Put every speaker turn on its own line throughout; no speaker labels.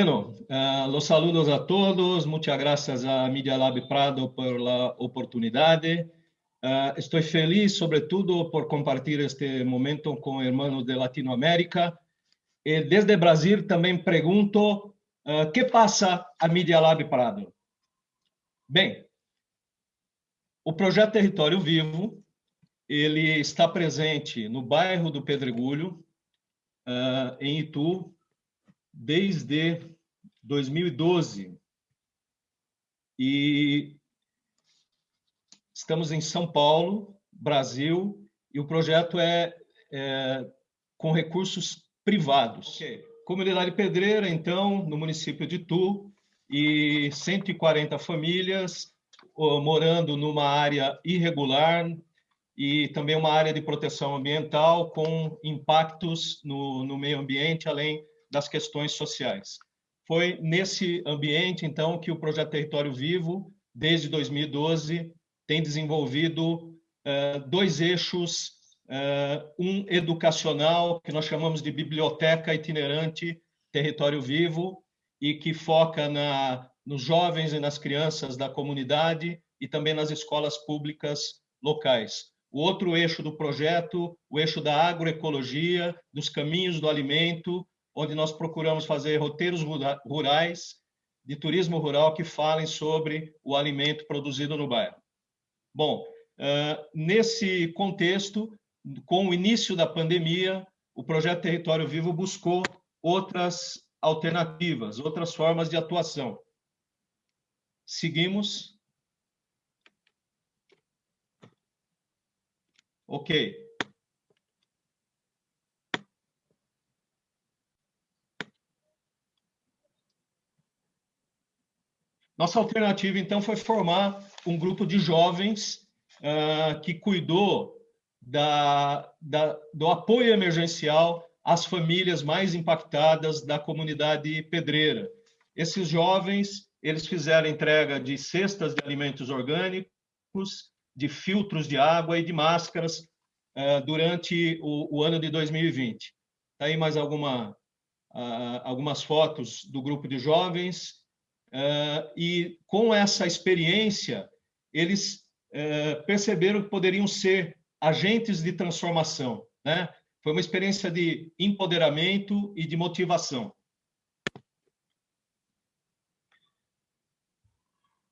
Bueno, uh, los saludos a todos. Muchas gracias a Media Lab Prado por la oportunidad. Uh, estoy feliz, sobre todo, por compartir este momento con hermanos de Latinoamérica. E desde Brasil também pergunto uh, que passa a Media Lab Prado. Bem, o projeto Território Vivo ele está presente no bairro do Pedregulho, uh, em Itu, desde 2012. E estamos em São Paulo, Brasil, e o projeto é, é com recursos privados. Okay. Comunidade Pedreira, então, no município de Itu, e 140 famílias morando numa área irregular e também uma área de proteção ambiental com impactos no, no meio ambiente, além das questões sociais. Foi nesse ambiente, então, que o Projeto Território Vivo, desde 2012, tem desenvolvido uh, dois eixos, uh, um educacional, que nós chamamos de Biblioteca Itinerante Território Vivo, e que foca na, nos jovens e nas crianças da comunidade e também nas escolas públicas locais. O outro eixo do projeto, o eixo da agroecologia, dos caminhos do alimento, onde nós procuramos fazer roteiros rurais, de turismo rural, que falem sobre o alimento produzido no bairro. Bom, nesse contexto, com o início da pandemia, o projeto Território Vivo buscou outras alternativas, outras formas de atuação. Seguimos. Ok. Nossa alternativa, então, foi formar um grupo de jovens uh, que cuidou da, da, do apoio emergencial às famílias mais impactadas da comunidade pedreira. Esses jovens, eles fizeram entrega de cestas de alimentos orgânicos, de filtros de água e de máscaras uh, durante o, o, ano de 2020. Está aí mais alguma, uh, algumas fotos do grupo de jovens Uh, e com essa experiência, eles uh, perceberam que poderiam ser agentes de transformação. Né? Foi uma experiência de empoderamento e de motivação.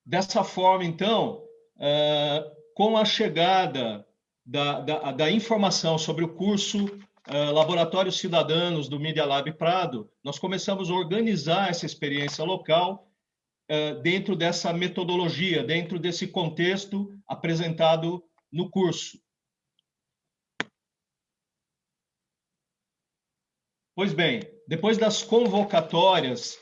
Dessa forma, então, uh, com a chegada da, da, da, informação sobre o curso Laboratórios Cidadanos do Media Lab Prado, nós começamos a organizar essa experiência local dentro dessa metodologia, dentro desse contexto apresentado no curso. Pois bem, depois das convocatórias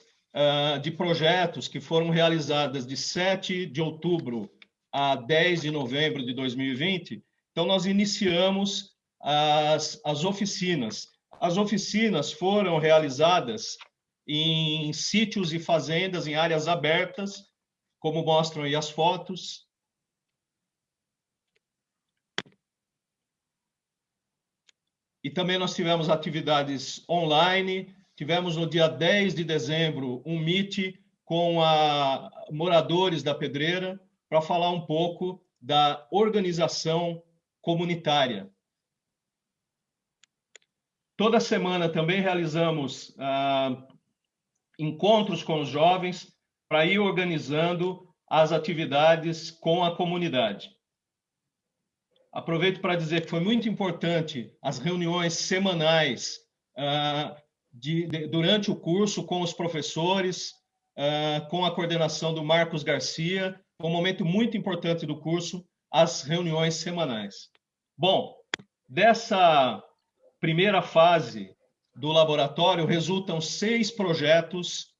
de projetos que foram realizadas de 7 de outubro a 10 de novembro de 2020, então nós iniciamos as, as oficinas. As oficinas foram realizadas em sítios e fazendas, em áreas abertas, como mostram aí as fotos. E também nós tivemos atividades online, tivemos no dia 10 de dezembro um meet com a, moradores da Pedreira para falar um pouco da organização comunitária. Toda semana também realizamos ah, encontros com os jovens para ir organizando as atividades com a comunidade. Aproveito para dizer que foi muito importante as reuniões semanais uh, de, de, durante o curso com os professores, uh, com a coordenação do Marcos Garcia. Foi um momento muito importante do curso, as reuniões semanais. Bom, dessa primeira fase do laboratório resultam seis projetos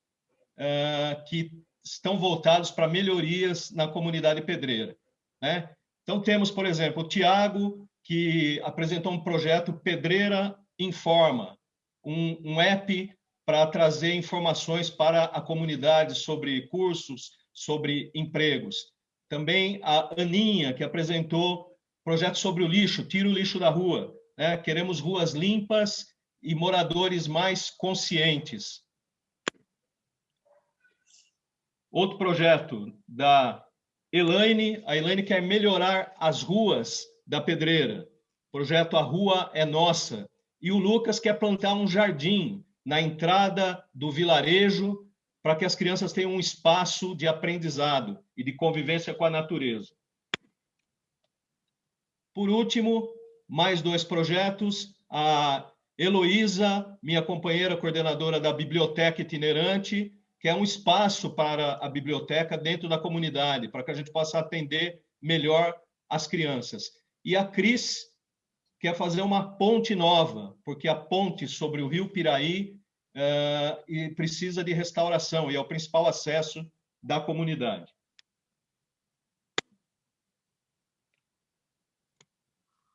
uh, que estão voltados para melhorias na comunidade pedreira. Né? Então, temos, por exemplo, o Tiago, que apresentou um projeto Pedreira Informa, um, um app para trazer informações para a comunidade sobre cursos, sobre empregos. Também a Aninha, que apresentou projeto sobre o lixo, tira o lixo da rua. Né? Queremos ruas limpas e moradores mais conscientes. Outro projeto da Elaine, a Elaine quer melhorar as ruas da Pedreira. Projeto A Rua é Nossa. E o Lucas quer plantar um jardim na entrada do vilarejo para que as crianças tenham um espaço de aprendizado e de convivência com a natureza. Por último, mais dois projetos. A Heloísa, minha companheira coordenadora da Biblioteca Itinerante, que é um espaço para a biblioteca dentro da comunidade, para que a gente possa atender melhor as crianças. E a Cris quer fazer uma ponte nova, porque a ponte sobre o rio Piraí uh, precisa de restauração e é o principal acesso da comunidade.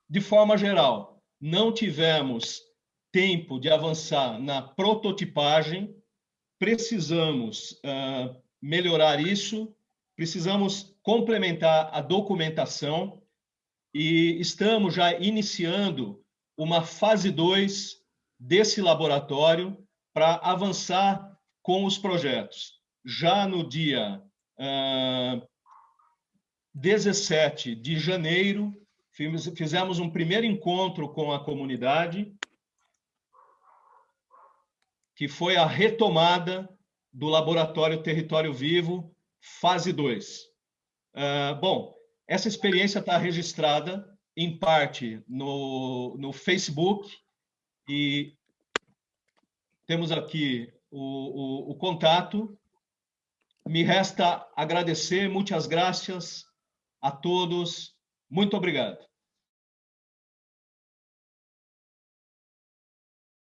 De forma geral, não tivemos tempo de avançar na prototipagem, precisamos uh, melhorar isso, precisamos complementar a documentação e estamos já iniciando uma fase 2 desse laboratório para avançar com os projetos. Já no dia uh, 17 de janeiro, fizemos um primeiro encontro com a comunidade que foi a retomada do Laboratório Território Vivo, fase 2. Uh, ah, bom, essa experiência está registrada, em parte, no, no Facebook, e temos aqui o, o, o contato. Me resta agradecer, muitas graças a todos. Muito obrigado.